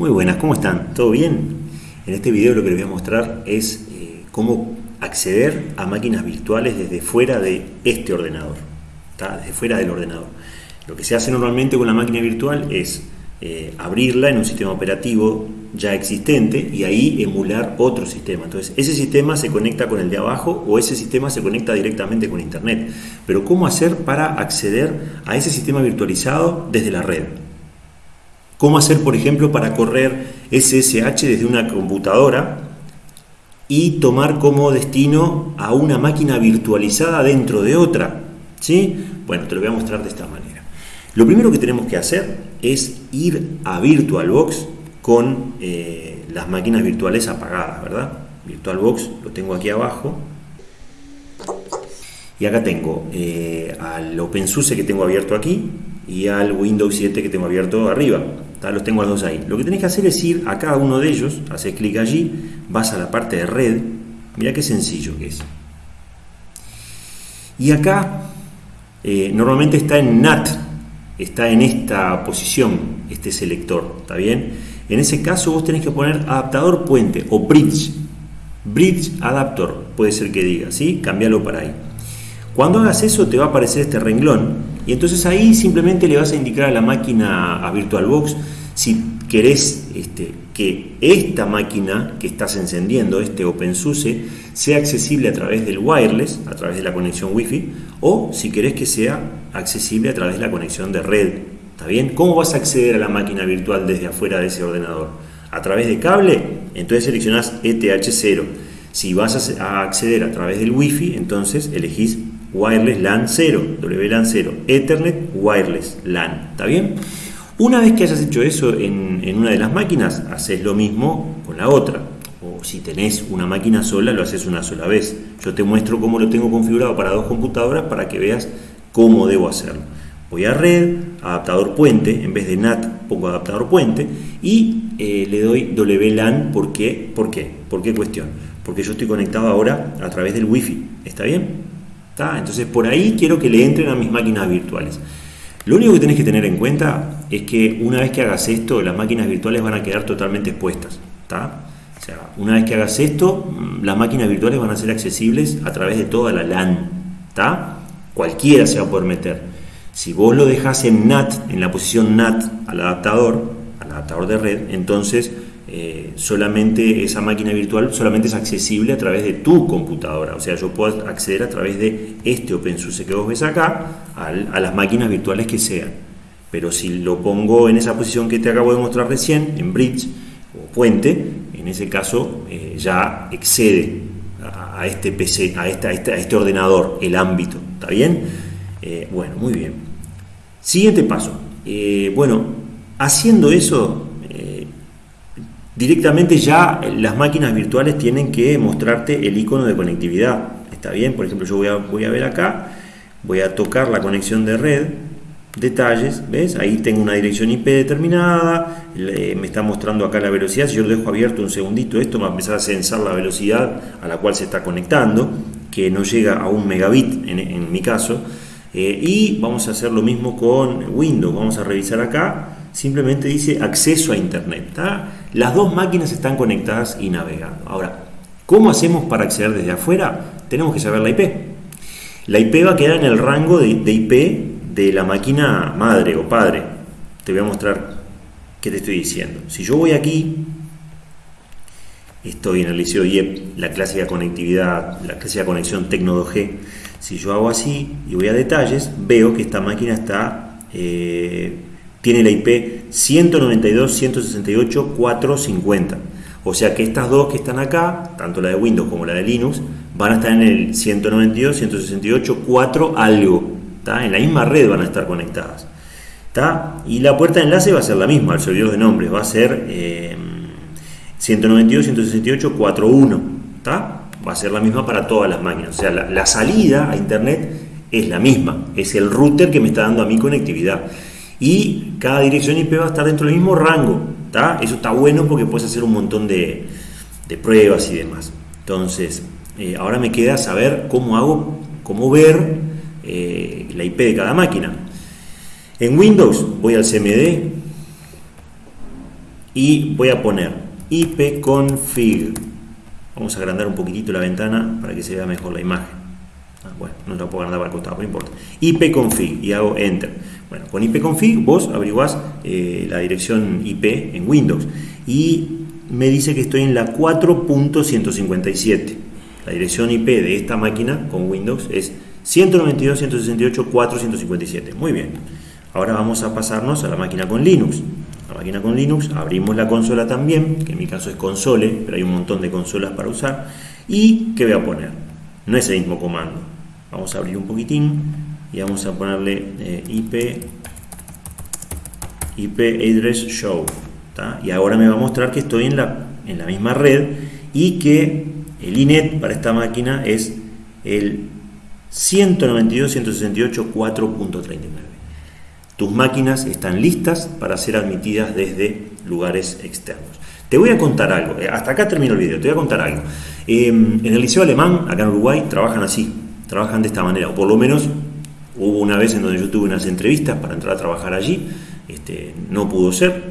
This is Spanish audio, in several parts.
Muy buenas, ¿cómo están? ¿Todo bien? En este video lo que les voy a mostrar es eh, cómo acceder a máquinas virtuales desde fuera de este ordenador, desde fuera del ordenador. Lo que se hace normalmente con la máquina virtual es eh, abrirla en un sistema operativo ya existente y ahí emular otro sistema. Entonces, ese sistema se conecta con el de abajo o ese sistema se conecta directamente con Internet. Pero, ¿cómo hacer para acceder a ese sistema virtualizado desde la red? ¿Cómo hacer, por ejemplo, para correr SSH desde una computadora y tomar como destino a una máquina virtualizada dentro de otra? ¿Sí? Bueno, te lo voy a mostrar de esta manera. Lo primero que tenemos que hacer es ir a VirtualBox con eh, las máquinas virtuales apagadas, ¿verdad? VirtualBox lo tengo aquí abajo. Y acá tengo eh, al OpenSUSE que tengo abierto aquí y al Windows 7 que tengo abierto arriba. Los tengo los dos ahí. Lo que tenés que hacer es ir a cada uno de ellos, haces clic allí, vas a la parte de red. Mira qué sencillo que es. Y acá eh, normalmente está en NAT, está en esta posición, este selector, ¿está bien? En ese caso vos tenés que poner adaptador puente o bridge. Bridge adapter, puede ser que diga, ¿sí? Cámbialo para ahí. Cuando hagas eso te va a aparecer este renglón y entonces ahí simplemente le vas a indicar a la máquina, a VirtualBox, si querés este, que esta máquina que estás encendiendo, este OpenSUSE, sea accesible a través del wireless, a través de la conexión Wi-Fi, o si querés que sea accesible a través de la conexión de red, ¿Está bien? ¿Cómo vas a acceder a la máquina virtual desde afuera de ese ordenador? ¿A través de cable? Entonces seleccionás ETH0. Si vas a acceder a través del Wi-Fi, entonces elegís Wireless LAN 0, WLAN 0, Ethernet Wireless LAN. ¿Está bien? Una vez que hayas hecho eso en, una de las máquinas, haces lo mismo con la otra. O si tenés una máquina sola, lo haces una sola vez. Yo te muestro cómo lo tengo configurado para dos computadoras para que veas cómo debo hacerlo. Voy a red, adaptador puente, en vez de NAT pongo adaptador puente y eh, le doy WLAN, ¿por qué? ¿Por qué? ¿Por qué cuestión? Porque yo estoy conectado ahora a través del Wi-Fi, ¿está bien? Entonces por ahí quiero que le entren a mis máquinas virtuales. Lo único que tenés que tener en cuenta es que una vez que hagas esto, las máquinas virtuales van a quedar totalmente expuestas, ¿está? O sea, una vez que hagas esto, mm, las máquinas virtuales van a ser accesibles a través de toda la LAN. Cualquiera se va a poder meter. Si vos lo dejas en NAT, en la posición NAT al adaptador, al adaptador de red, entonces eh, solamente esa máquina virtual solamente es accesible a través de tu computadora. O sea, yo puedo acceder a través de este OpenSUSE que vos ves acá a las máquinas virtuales que sean. Pero si lo pongo en esa posición que te acabo de mostrar recién, en bridge o puente, en ese caso eh, ya excede a, este PC, a, esta, a este ordenador, el ámbito. ¿Está bien? Eh, bueno, muy bien. Siguiente paso. Bueno, haciendo eso, directamente ya las máquinas virtuales tienen que mostrarte el icono de conectividad. ¿Está bien? Por ejemplo, yo voy a, voy a ver acá, voy a tocar la conexión de red, detalles, ¿ves? Ahí tengo una dirección IP determinada, me está mostrando acá la velocidad, si yo lo dejo abierto un segundito, esto va a empezar a censar la velocidad a la cual se está conectando, que no llega a un megabit en, en mi caso, eh, y vamos a hacer lo mismo con Windows. Vamos a revisar acá. Simplemente dice acceso a Internet. Las dos máquinas están conectadas y navegando. Ahora, ¿cómo hacemos para acceder desde afuera? Tenemos que saber la IP. La IP va a quedar en el rango de, IP de la máquina madre o padre. Te voy a mostrar qué te estoy diciendo. Si yo voy aquí, estoy en el liceo IEP, la clásica conectividad, la clásica conexión Tecno 2G si yo hago así y voy a detalles, veo que esta máquina está, eh, tiene la IP 192.168.450. O sea que estas dos que están acá, tanto la de Windows como la de Linux, van a estar en el 192.168.4 algo. En la misma red van a estar conectadas. Y la puerta de enlace va a ser la misma, el servidor de nombres va a ser eh, 192.168.4.1. ¿Está? va a ser la misma para todas las máquinas. O sea, la, salida a Internet es la misma, es el router que me está dando a mi conectividad. Y cada dirección IP va a estar dentro del mismo rango. Eso está bueno porque puedes hacer un montón de, pruebas y demás. Entonces, eh, ahora me queda saber cómo hago, cómo ver eh, la IP de cada máquina. En Windows voy al CMD, y voy a poner ipconfig. Vamos a agrandar un poquitito la ventana para que se vea mejor la imagen. Ah, bueno, no la puedo agrandar para el costado, no importa. ipconfig y hago enter. Bueno, con ipconfig vos averiguás eh, la dirección IP en Windows y me dice que estoy en la 4.157. La dirección IP de esta máquina con Windows es 192.168.457. Muy bien. Ahora vamos a pasarnos a la máquina con Linux. La máquina con Linux, abrimos la consola también, que en mi caso es console, pero hay un montón de consolas para usar. ¿Y qué voy a poner? No es el mismo comando. Vamos a abrir un poquitín y vamos a ponerle eh, IP, IP address show. Y ahora me va a mostrar que estoy en la, en la misma red y que el INET para esta máquina es el 192.168.4.39. Tus máquinas están listas para ser admitidas desde lugares externos. Te voy a contar algo, eh, hasta acá termino el video, te voy a contar algo. Em, en el Liceo Alemán, acá en Uruguay, trabajan así, trabajan de esta manera, o por lo menos hubo una vez en donde yo tuve unas entrevistas para entrar a trabajar allí, este, no pudo ser,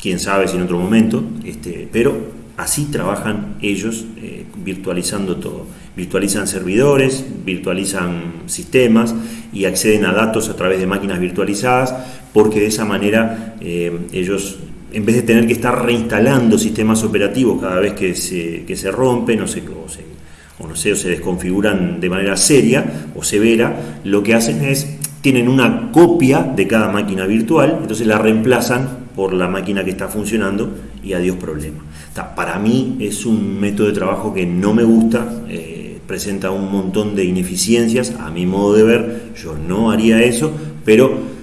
quién sabe si en otro momento, este, pero así trabajan ellos eh, virtualizando todo. Virtualizan servidores, virtualizan sistemas y acceden a datos a través de máquinas virtualizadas porque de esa manera eh, ellos, en vez de tener que estar reinstalando sistemas operativos cada vez que se, que se rompen o se, o se, o no sé, o se desconfiguran de manera seria o severa, lo que hacen es, tienen una copia de cada máquina virtual, entonces la reemplazan por la máquina que está funcionando y adiós problema. Para mí es un método de trabajo que no me gusta, eh, presenta un montón de ineficiencias, a mi modo de ver, yo no haría eso, pero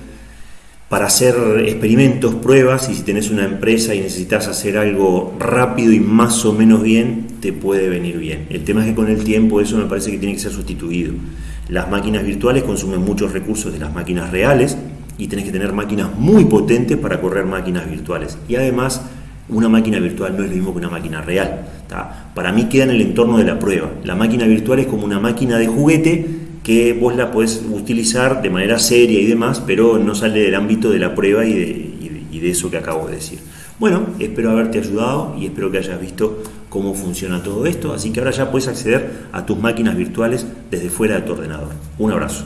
para hacer experimentos, pruebas, y si tenés una empresa y necesitas hacer algo rápido y más o menos bien, te puede venir bien. El tema es que con el tiempo eso me parece que tiene que ser sustituido. Las máquinas virtuales consumen muchos recursos de las máquinas reales, y tenés que tener máquinas muy potentes para correr máquinas virtuales. Y además, una máquina virtual no es lo mismo que una máquina real. Para mí queda en el entorno de la prueba. La máquina virtual es como una máquina de juguete que vos la podés utilizar de manera seria y demás, pero no sale del ámbito de la prueba y de, y de eso que acabo de decir. Bueno, espero haberte ayudado y espero que hayas visto cómo funciona todo esto. Así que ahora ya puedes acceder a tus máquinas virtuales desde fuera de tu ordenador. Un abrazo.